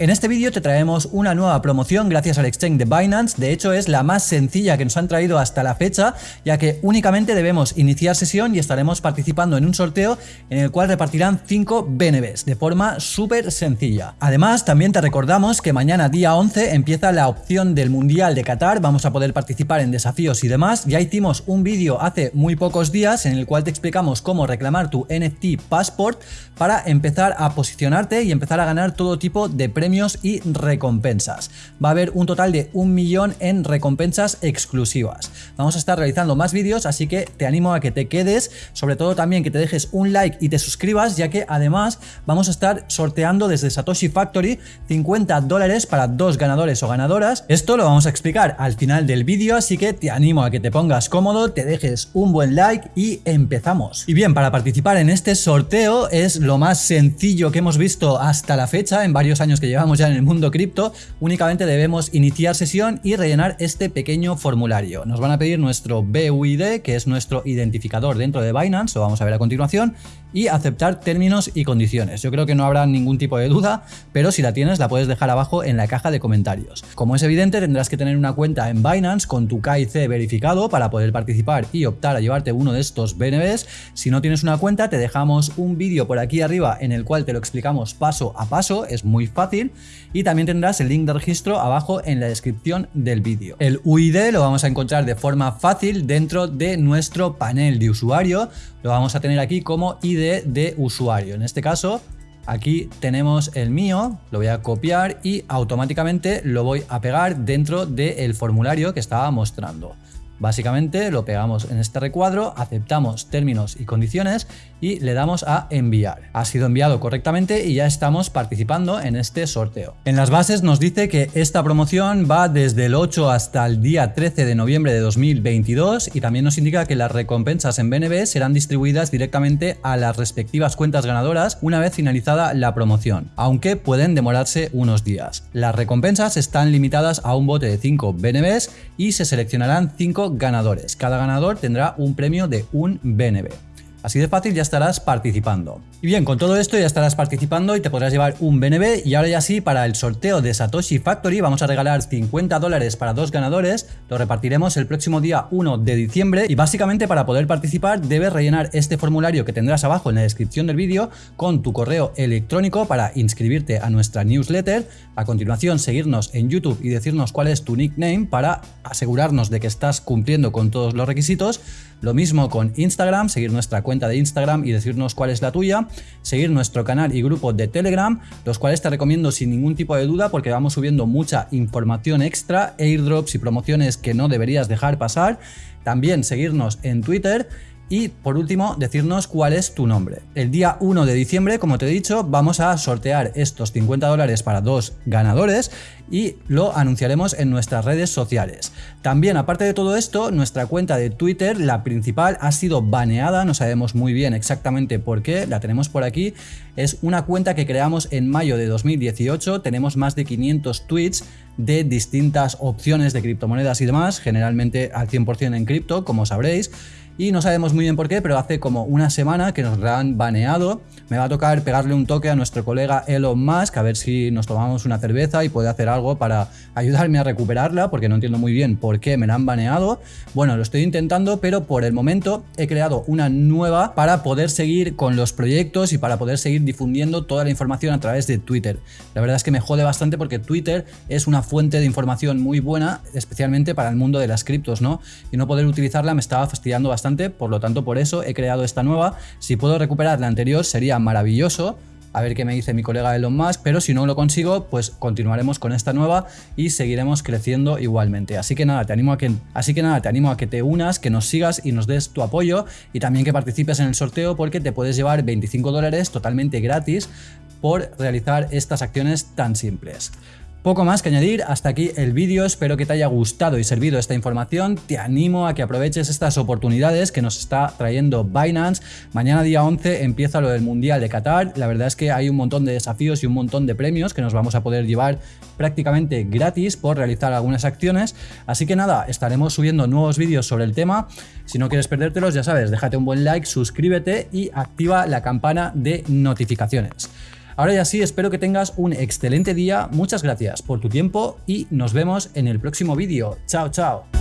En este vídeo te traemos una nueva promoción gracias al exchange de Binance, de hecho es la más sencilla que nos han traído hasta la fecha, ya que únicamente debemos iniciar sesión y estaremos participando en un sorteo en el cual repartirán 5 BNBs de forma súper sencilla. Además, también te recordamos que mañana día 11 empieza la opción del Mundial de Qatar, vamos a poder participar en desafíos y demás, ya hicimos un vídeo hace muy pocos días en el cual te explicamos cómo reclamar tu NFT Passport para empezar a posicionarte y empezar a ganar todo tipo de premios y recompensas. Va a haber un total de un millón en recompensas exclusivas. Vamos a estar realizando más vídeos, así que te animo a que te quedes, sobre todo también que te dejes un like y te suscribas, ya que además vamos a estar sorteando desde Satoshi Factory 50 dólares para dos ganadores o ganadoras. Esto lo vamos a explicar al final del vídeo, así que te animo a que te pongas cómodo, te dejes un buen like y empezamos. Y bien, para participar en este sorteo es lo más sencillo que hemos visto hasta la fecha en varios años que llevamos llevamos ya en el mundo cripto, únicamente debemos iniciar sesión y rellenar este pequeño formulario. Nos van a pedir nuestro BUID, que es nuestro identificador dentro de Binance, lo vamos a ver a continuación, y aceptar términos y condiciones. Yo creo que no habrá ningún tipo de duda, pero si la tienes la puedes dejar abajo en la caja de comentarios. Como es evidente tendrás que tener una cuenta en Binance con tu KIC verificado para poder participar y optar a llevarte uno de estos BNBs. Si no tienes una cuenta te dejamos un vídeo por aquí arriba en el cual te lo explicamos paso a paso, es muy fácil y también tendrás el link de registro abajo en la descripción del vídeo. El UID lo vamos a encontrar de forma fácil dentro de nuestro panel de usuario, lo vamos a tener aquí como ID de usuario. En este caso, aquí tenemos el mío, lo voy a copiar y automáticamente lo voy a pegar dentro del formulario que estaba mostrando. Básicamente lo pegamos en este recuadro, aceptamos términos y condiciones y le damos a enviar. Ha sido enviado correctamente y ya estamos participando en este sorteo. En las bases nos dice que esta promoción va desde el 8 hasta el día 13 de noviembre de 2022 y también nos indica que las recompensas en BNB serán distribuidas directamente a las respectivas cuentas ganadoras una vez finalizada la promoción, aunque pueden demorarse unos días. Las recompensas están limitadas a un bote de 5 BNBs y se seleccionarán 5 ganadores. Cada ganador tendrá un premio de un BNB. Así de fácil ya estarás participando. Y bien, con todo esto ya estarás participando y te podrás llevar un BNB y ahora ya sí, para el sorteo de Satoshi Factory vamos a regalar 50 dólares para dos ganadores, lo repartiremos el próximo día 1 de diciembre. Y básicamente para poder participar debes rellenar este formulario que tendrás abajo en la descripción del vídeo con tu correo electrónico para inscribirte a nuestra newsletter, a continuación seguirnos en YouTube y decirnos cuál es tu nickname para asegurarnos de que estás cumpliendo con todos los requisitos, lo mismo con Instagram, seguir nuestra cuenta de Instagram y decirnos cuál es la tuya, seguir nuestro canal y grupo de Telegram, los cuales te recomiendo sin ningún tipo de duda porque vamos subiendo mucha información extra, airdrops y promociones que no deberías dejar pasar. También seguirnos en Twitter y por último, decirnos cuál es tu nombre. El día 1 de diciembre, como te he dicho, vamos a sortear estos 50 dólares para dos ganadores y lo anunciaremos en nuestras redes sociales. También, aparte de todo esto, nuestra cuenta de Twitter, la principal, ha sido baneada, no sabemos muy bien exactamente por qué, la tenemos por aquí. Es una cuenta que creamos en mayo de 2018, tenemos más de 500 tweets de distintas opciones de criptomonedas y demás, generalmente al 100% en cripto, como sabréis y no sabemos muy bien por qué, pero hace como una semana que nos han baneado. Me va a tocar pegarle un toque a nuestro colega Elon Musk a ver si nos tomamos una cerveza y puede hacer algo para ayudarme a recuperarla, porque no entiendo muy bien por qué me la han baneado. Bueno, lo estoy intentando, pero por el momento he creado una nueva para poder seguir con los proyectos y para poder seguir difundiendo toda la información a través de Twitter. La verdad es que me jode bastante porque Twitter es una fuente de información muy buena, especialmente para el mundo de las criptos, ¿no? Y no poder utilizarla me estaba fastidiando bastante por lo tanto por eso he creado esta nueva. Si puedo recuperar la anterior sería maravilloso, a ver qué me dice mi colega Elon Musk, pero si no lo consigo, pues continuaremos con esta nueva y seguiremos creciendo igualmente. Así que nada, te animo a que, así que nada, te animo a que te unas, que nos sigas y nos des tu apoyo y también que participes en el sorteo porque te puedes llevar 25 dólares totalmente gratis por realizar estas acciones tan simples. Poco más que añadir, hasta aquí el vídeo, espero que te haya gustado y servido esta información, te animo a que aproveches estas oportunidades que nos está trayendo Binance, mañana día 11 empieza lo del Mundial de Qatar, la verdad es que hay un montón de desafíos y un montón de premios que nos vamos a poder llevar prácticamente gratis por realizar algunas acciones, así que nada, estaremos subiendo nuevos vídeos sobre el tema, si no quieres perdértelos ya sabes, déjate un buen like, suscríbete y activa la campana de notificaciones. Ahora ya sí, espero que tengas un excelente día, muchas gracias por tu tiempo y nos vemos en el próximo vídeo. Chao, chao.